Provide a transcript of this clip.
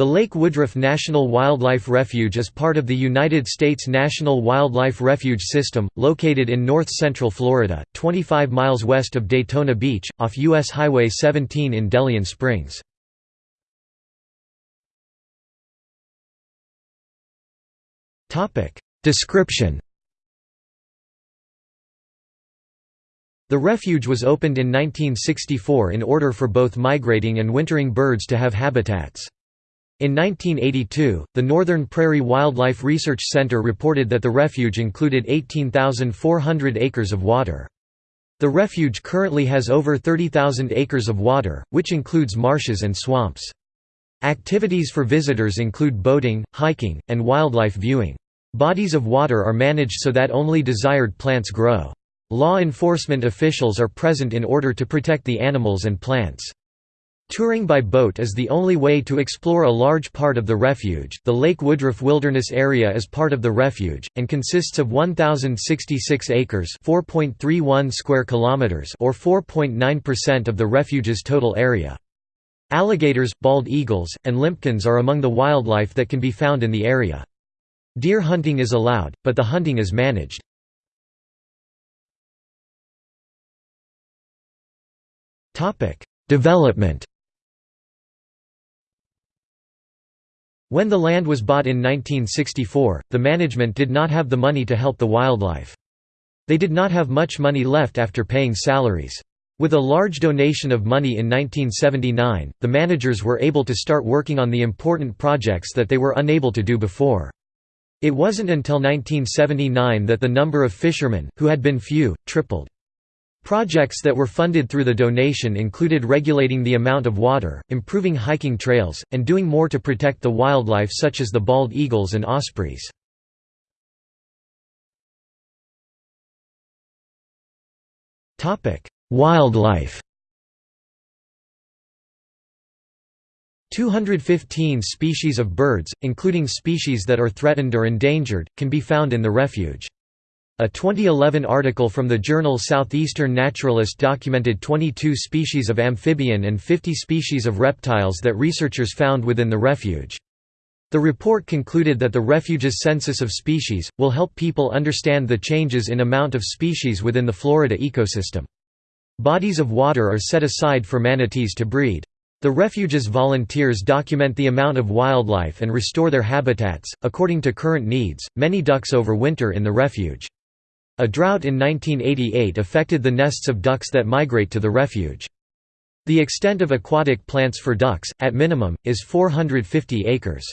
The Lake Woodruff National Wildlife Refuge is part of the United States National Wildlife Refuge System, located in north-central Florida, 25 miles west of Daytona Beach, off U.S. Highway 17 in DeLeon Springs. Description The refuge was opened in 1964 in order for both migrating and wintering birds to have habitats. In 1982, the Northern Prairie Wildlife Research Center reported that the refuge included 18,400 acres of water. The refuge currently has over 30,000 acres of water, which includes marshes and swamps. Activities for visitors include boating, hiking, and wildlife viewing. Bodies of water are managed so that only desired plants grow. Law enforcement officials are present in order to protect the animals and plants. Touring by boat is the only way to explore a large part of the refuge. The Lake Woodruff Wilderness Area is part of the refuge and consists of 1066 acres, 4.31 square kilometers, or 4.9% of the refuge's total area. Alligators, bald eagles, and limpkins are among the wildlife that can be found in the area. Deer hunting is allowed, but the hunting is managed. Development When the land was bought in 1964, the management did not have the money to help the wildlife. They did not have much money left after paying salaries. With a large donation of money in 1979, the managers were able to start working on the important projects that they were unable to do before. It wasn't until 1979 that the number of fishermen, who had been few, tripled. Projects that were funded through the donation included regulating the amount of water, improving hiking trails, and doing more to protect the wildlife such as the bald eagles and ospreys. Wildlife 215 species of birds, including species that are threatened or endangered, can be found in the refuge. A 2011 article from the journal Southeastern Naturalist documented 22 species of amphibian and 50 species of reptiles that researchers found within the refuge. The report concluded that the refuge's census of species, will help people understand the changes in amount of species within the Florida ecosystem. Bodies of water are set aside for manatees to breed. The refuge's volunteers document the amount of wildlife and restore their habitats. According to current needs, many ducks overwinter in the refuge. A drought in 1988 affected the nests of ducks that migrate to the refuge. The extent of aquatic plants for ducks, at minimum, is 450 acres.